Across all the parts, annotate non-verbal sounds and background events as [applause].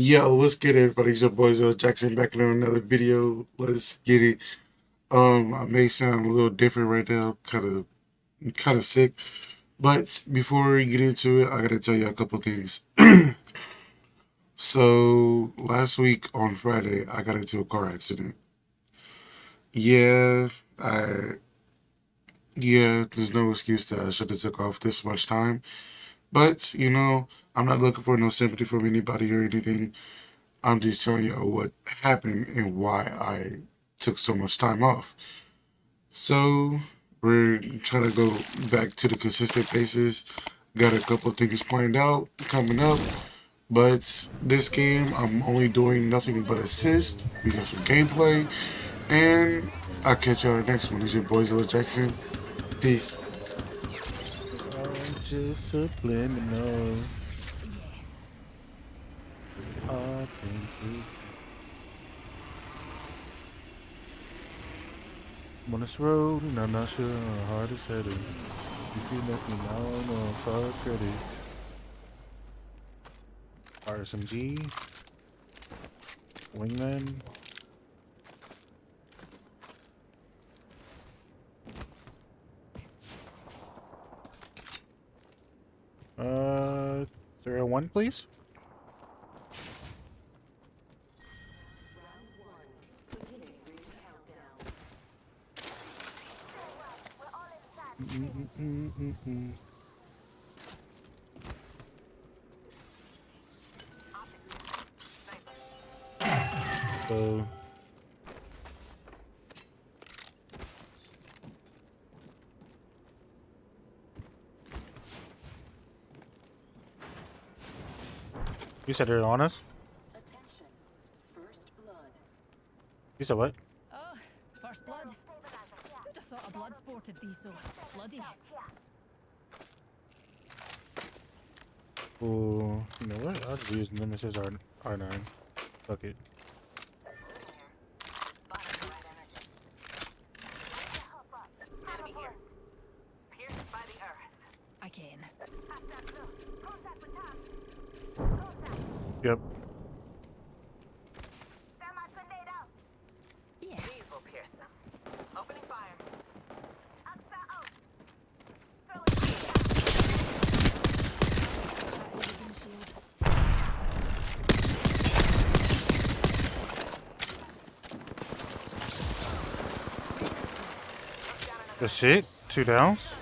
Yo, what's good, everybody? It's your boy Zoe Jackson back in another video. Let's get it. Um, I may sound a little different right now, kind of, kind of sick. But before we get into it, I gotta tell you a couple things. [clears throat] so last week on Friday, I got into a car accident. Yeah, I, yeah, there's no excuse that I should have took off this much time. But you know, I'm not looking for no sympathy from anybody or anything. I'm just telling y'all what happened and why I took so much time off. So we're trying to go back to the consistent basis. Got a couple things planned out coming up. But this game, I'm only doing nothing but assist. We got some gameplay. And I'll catch y'all next one. It's your boy Zilla Jackson. Peace. Just subliminal. I'm on this road and I'm not sure how hard it's headed. If you let me know, no far credit. RSMG. Wingman. There one, please. Mm-hmm. Mm-hmm. Mm-hmm. So You said they're on us? Attention. First blood. You said what? Oh, first blood. Who'd have thought a blood sport would be so bloody? Ooh, you know what? I'll just use Nemesis R R9. Fuck it. Good shit. Two downs.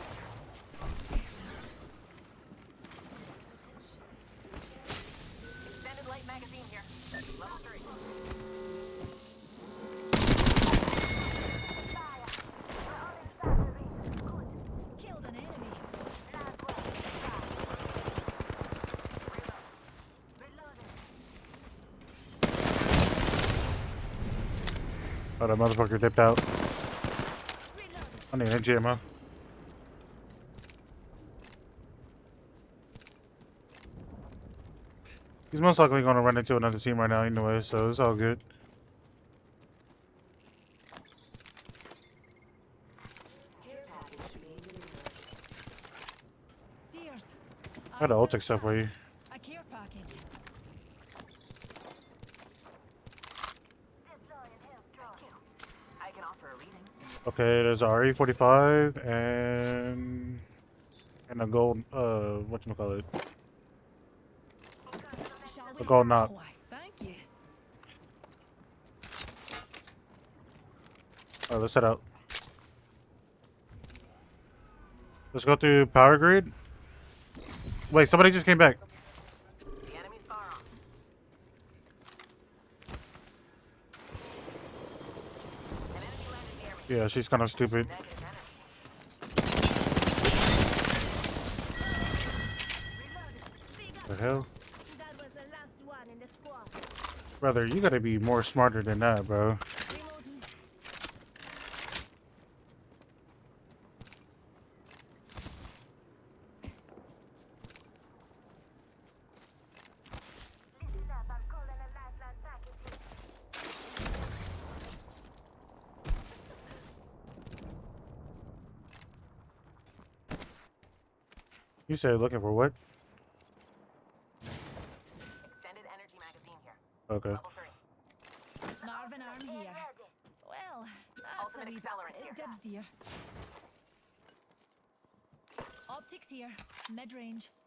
Extended light magazine here. Level three. Killed an enemy. Oh, that motherfucker dipped out. I need energy ammo. He's most likely going to run into another team right now anyway, so it's all good. I got an ultic stuff for you. A care package. I can offer a reading. Okay, there's a RE45 and and a gold uh whatchamacallit. Shall A gold knot. You. Alright, let's head out. Let's go through power grid. Wait, somebody just came back. The enemy's far off. An enemy landed near me. Yeah, she's kind of stupid. The hell? Brother, you gotta be more smarter than that, bro. You said looking for what? Extended energy magazine here. Okay. Level three. Marvin arm here. Well, that's Ultimate a wee accelerant here. dibs, dear. Optics here, mid-range. Alternator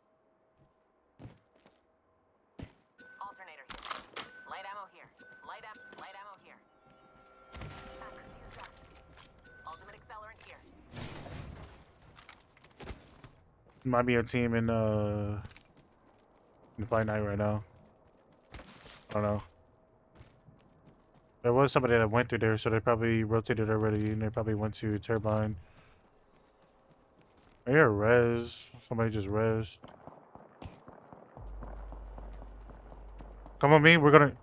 Might be a team in uh in Fight Night right now. I don't know. There was somebody that went through there, so they probably rotated already, and they probably went to Turbine. I hear res. Somebody just res. Come on, me. We're gonna.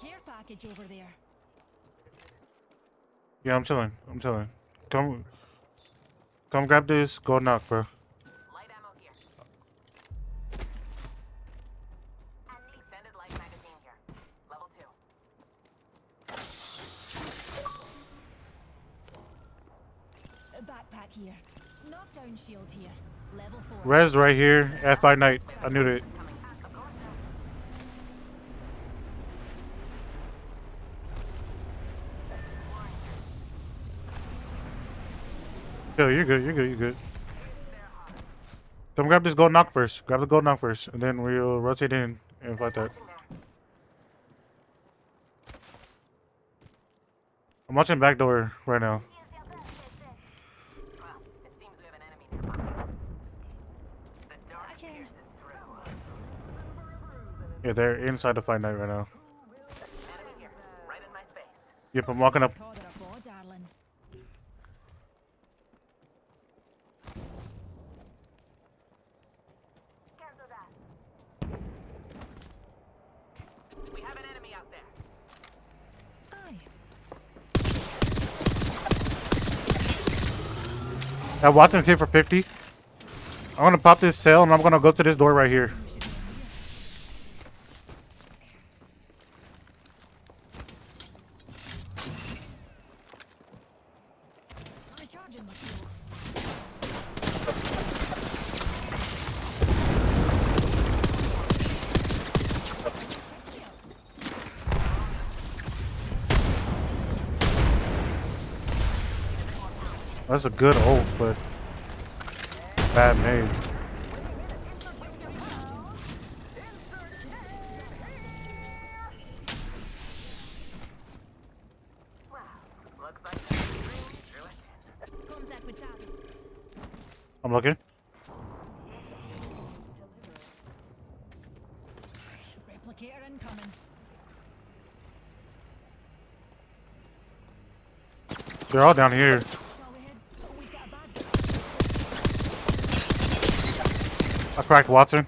Care package over there. Yeah, I'm chilling. I'm chilling. Come. Come grab this. Go knock, bro. Here. Knockdown shield here. Level 4. Res right here at Fight Night. I knew it. Yo, you're good. You're good. You're good. Come grab this gold knock first. Grab the gold knock first, and then we'll rotate in and fight that. I'm watching back door right now. Well, it seems we have an enemy nearby. The dark I can. pierces through. Yeah, they're inside the fight night right now. Right in my space. Yep, I'm walking up. Father of God, darling. Cancel that. We have an enemy out there. Aye. That Wattson's here for 50. I'm gonna pop this cell and I'm gonna go to this door right here. We should be on here. That's a good ult, but bad made. I'm looking. Replicator incoming. They're all down here. Shall we head? Oh, we've got a bad guy. I cracked Wattson.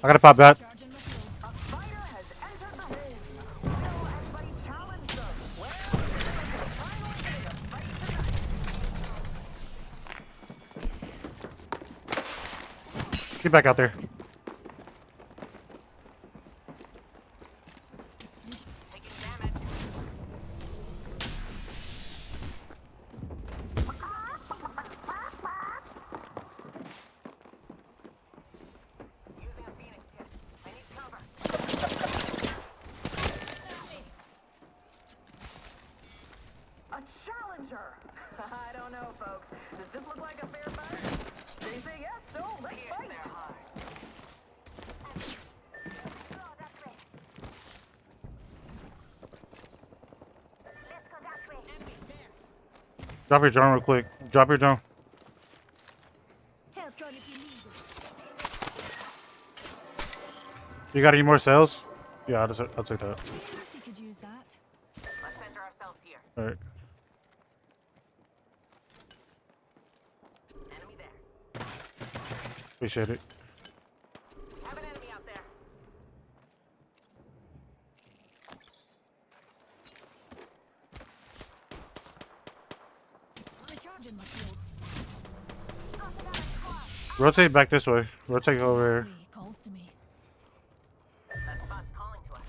I gotta pop that. Get back out A fighter has entered the ring. Will anybody challenge them? Well, it's a final day of fight tonight. Get back out there. Taking damage. Using a phoenix kit. I need cover. A challenger. I don't know, folks. Does this look like a fair fight? They say yes, so let's fight. Their heart. Drop your drone real quick. Drop your drone. Help John if you need it. You got any more cells? Yeah, I'll, just, I'll take that. Party could use that. Let's center ourselves here. All right. Enemy there. Appreciate it. Have an enemy out there. Recharging my shields. Rotate back this way. Rotate over here. He calls to me. That spot's calling to us.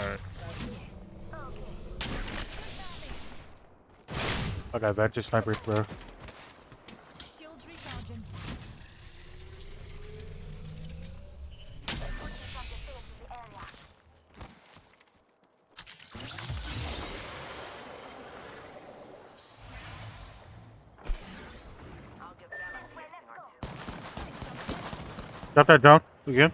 All right. I got vantage sniper, bro. Drop that down again.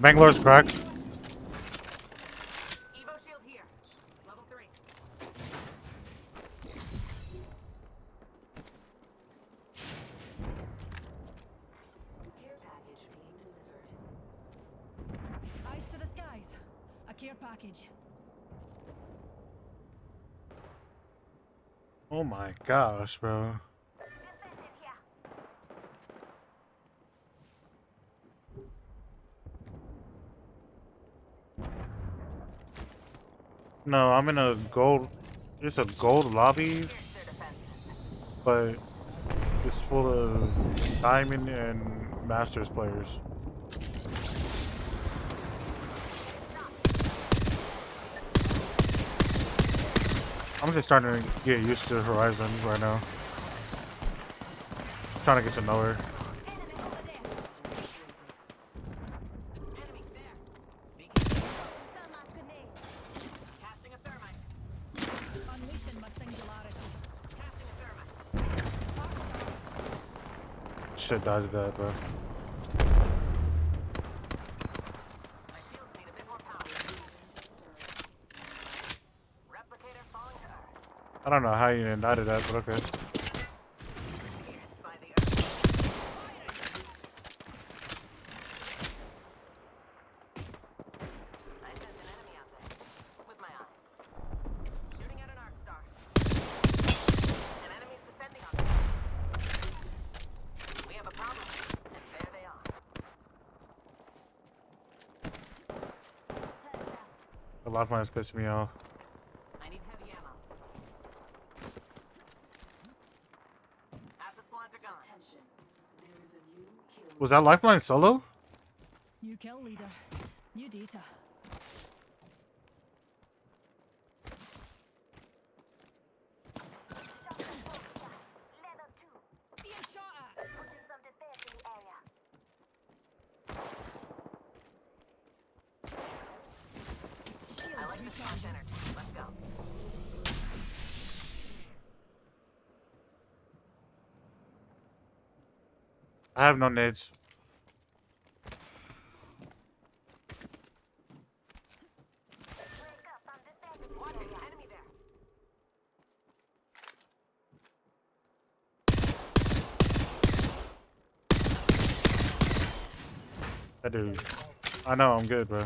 Bangalore's cracked. Evo shield here. Level three. Care package being delivered. Eyes to the skies. A care package. Oh my gosh, bro. No, I'm in a gold. It's a gold lobby, but it's full of diamond and masters players. I'm just starting to get used to Horizon right now. trying to get to know her. Enemy there. that, careful. Casting a thermite. Unleashing my singularity. Casting a thermite. Shit dodged that, bro. My shields need a bit more power. Replicator falling to earth. I don't know how you indicted that, but okay. A lot of earth. I sensed an enemy out there. With my eyes. Shooting at an arc star. An enemy's descending on me. We have a problem. And there they are. The lifeline is pissing me off. I need heavy ammo. Half the squads are gone. Attention. There is a new kill. Was that lifeline solo? New kill leader. New data. Being shot at. I like this flash energy. Let's go. I have no there. That dude. I know, I'm good, bro.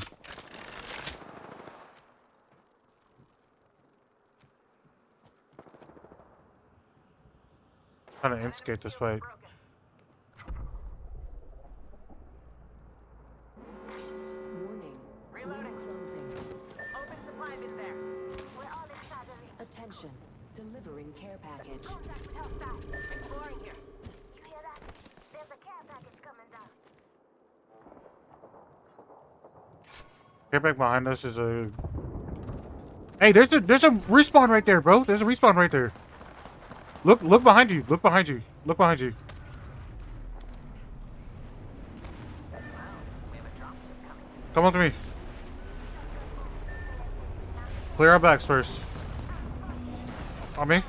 Trying to instigate this fight. Get back behind us is a. Hey, there's a there's a respawn right there, bro. There's a respawn right there. Look look behind you. Look behind you. Look behind you. Come on to me. Clear our backs first. On me.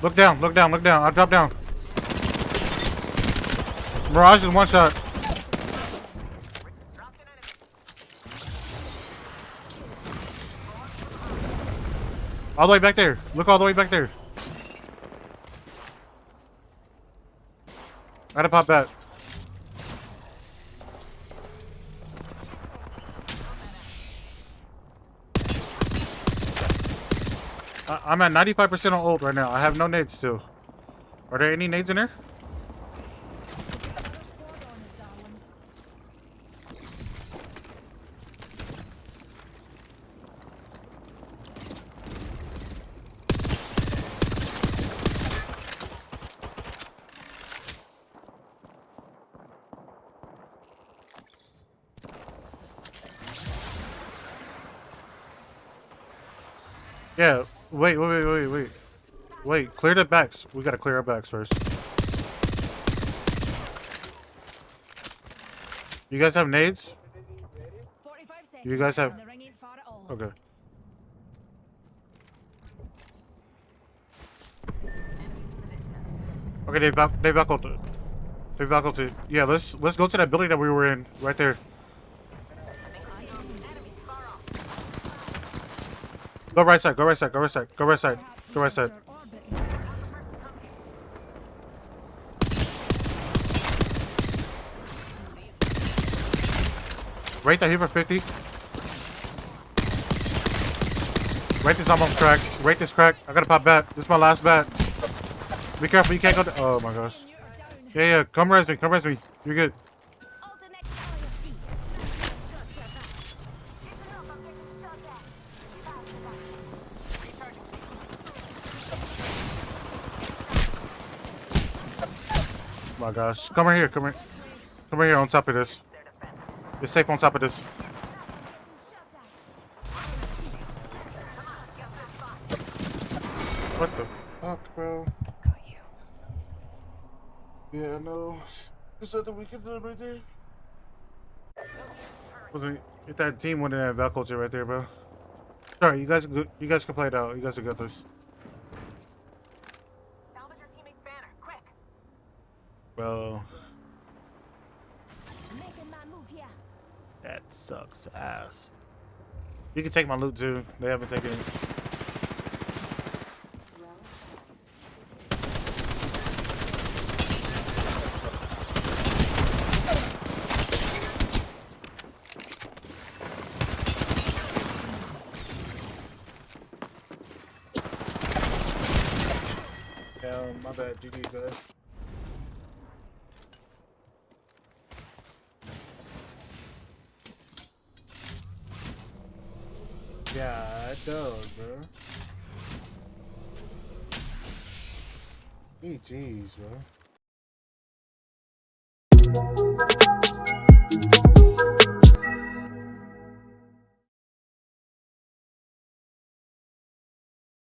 Look down, look down, look down. I'll drop down. Mirage is one shot. All the way back there. Look all the way back there. I to pop that. I'm at 95% on ult right now. I have no nades still. Are there any nades in there? Yeah. Wait, wait, wait, wait, wait. Wait, clear the backs. We gotta clear our backs first. You guys have nades? You guys have-. Okay. Okay, they vac they vacuumed it. They vacuumed it. Yeah, let's let's go to that building that we were in right there. Go right side. Go right side. Go right side. Go right side. Go right side. Rate that here for 50. Rate this almost cracked. Rate this crack. I gotta pop bat. This is my last bat. Be careful. You can't go. Oh my gosh. Yeah, yeah. Come res me. Come res me. You're good. My gosh. Come right here. Come here. Come right here on top of this. You're safe on top of this. What the fuck, bro? Got. Yeah, no. There's nothing we can right there. Wasn't if that team winning that Val culture right there, bro. Sorry, you guys, you guys can play it out. You guys will get this. Salvage your teammate's banner, quick. Well, Making my move here. that sucks ass. You can take my loot too. They haven't taken it. Yeah, my bad. GG, guys. Yeah, it does, bro. Jeez, bro.